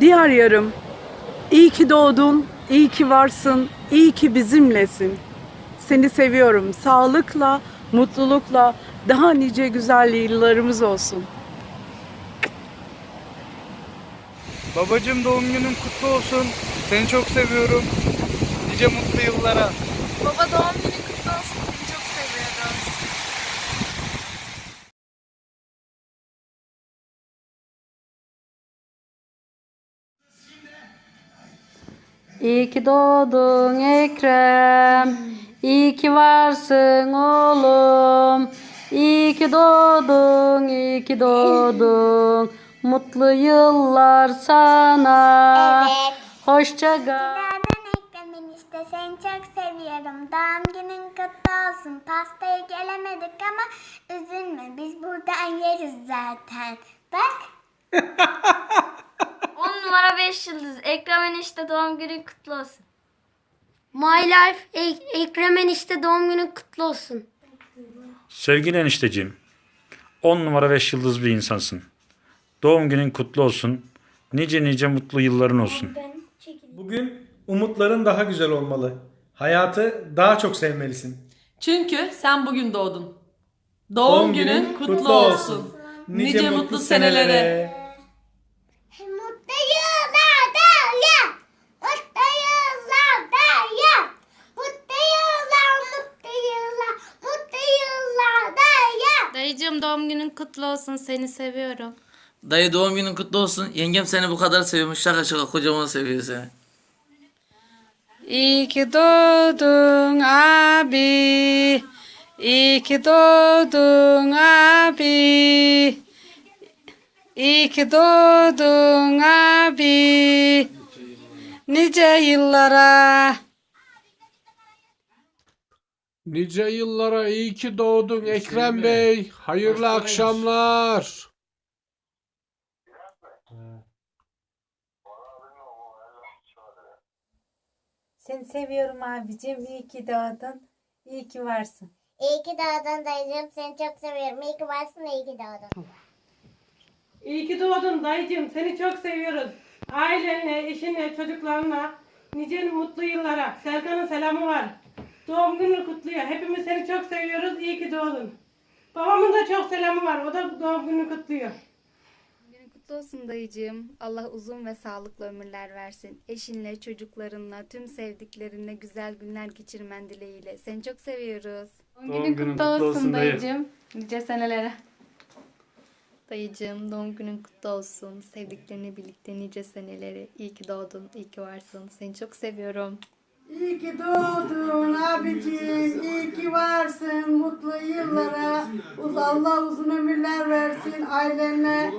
Diğer yarım, iyi ki doğdun, iyi ki varsın, iyi ki bizimlesin. Seni seviyorum. Sağlıkla, mutlulukla, daha nice güzel yıllarımız olsun. Babacım doğum günün kutlu olsun. Seni çok seviyorum. Nice mutlu yıllara. Baba doğum günün kutlu olsun. Seni çok seviyorum. İyi ki doğdun Ekrem. İyi ki varsın oğlum. İyi ki doğdun, iyi ki doğdun. Mutlu yıllar sana. Evet. Hoşça kal. Günaydın Ekrem işte seni çok seviyorum. Doğum günün kutlu olsun. Pastaya gelemedik ama üzülme biz buradan yeriz zaten. Bak. 10 numara 5 yıldız. Ekrem enişte doğum günün kutlu olsun. My Life Ek- Ekrem enişte doğum günün kutlu olsun. Sevgili enişteciğim, 10 numara 5 yıldız bir insansın. Doğum günün kutlu olsun. Nice nice mutlu yılların olsun. Bugün umutların daha güzel olmalı. Hayatı daha çok sevmelisin. Çünkü sen bugün doğdun. Doğum, günün kutlu, olsun. Nice, mutlu senelere. Mutlu yıllar ya. Mutlu yıllar ya. Mutlu yıllar, mutlu yıllar, mutlu yıllar ya. Dayıcığım doğum günün kutlu olsun. Seni seviyorum. Dayı doğum günün kutlu olsun. Yengem seni bu kadar seviyormuş. Şaka şaka kocaman seviyor seni. İyi ki doğdun abi. İyi ki doğdun abi. İyi ki doğdun abi. Nice yıllara. Nice yıllara iyi ki doğdun Ekrem Bey. Hayırlı akşamlar. Seni seviyorum abicim. İyi ki doğdun. İyi ki varsın. İyi ki doğdun dayıcığım. Seni çok seviyorum. İyi ki varsın, iyi ki doğdun. İyi ki doğdun dayıcığım. Seni çok seviyoruz. Ailenle, eşinle, çocuklarınla nice mutlu yıllara. Serkan'ın selamı var. Doğum gününü kutluyor. Hepimiz seni çok seviyoruz. İyi ki doğdun. Babamın da çok selamı var. O da doğum gününü kutluyor. Günün kutlu olsun dayıcığım. Allah uzun ve sağlıklı ömürler versin. Eşinle, çocuklarınla, tüm sevdiklerinle güzel günler geçirmen dileğiyle. Seni çok seviyoruz. Doğum günün kutlu olsun dayı. Nice senelere. Dayıcığım doğum günün kutlu olsun. Sevdiklerini birlikte nice seneleri. İyi ki doğdun, iyi ki varsın. Seni çok seviyorum. İyi ki doğdun abicim. İyi ki varsın. Mutlu yıllara. Uz Allah uzun ömürler versin ailenle.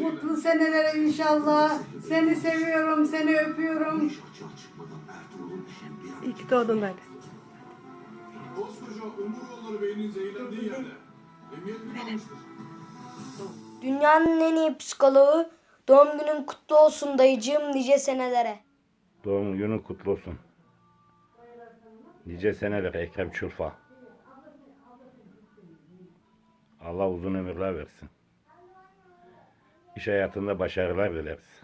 Mutlu senelere inşallah. Seni seviyorum. Seni öpüyorum. İyi ki doğdun dayı. Dünyanın en iyi psikoloğu. Doğum günün kutlu olsun dayıcığım nice senelere. Doğum günün kutlu olsun. Nice seneler Ekrem Çulfa. Allah uzun ömürler versin. İş hayatında başarılar dileriz.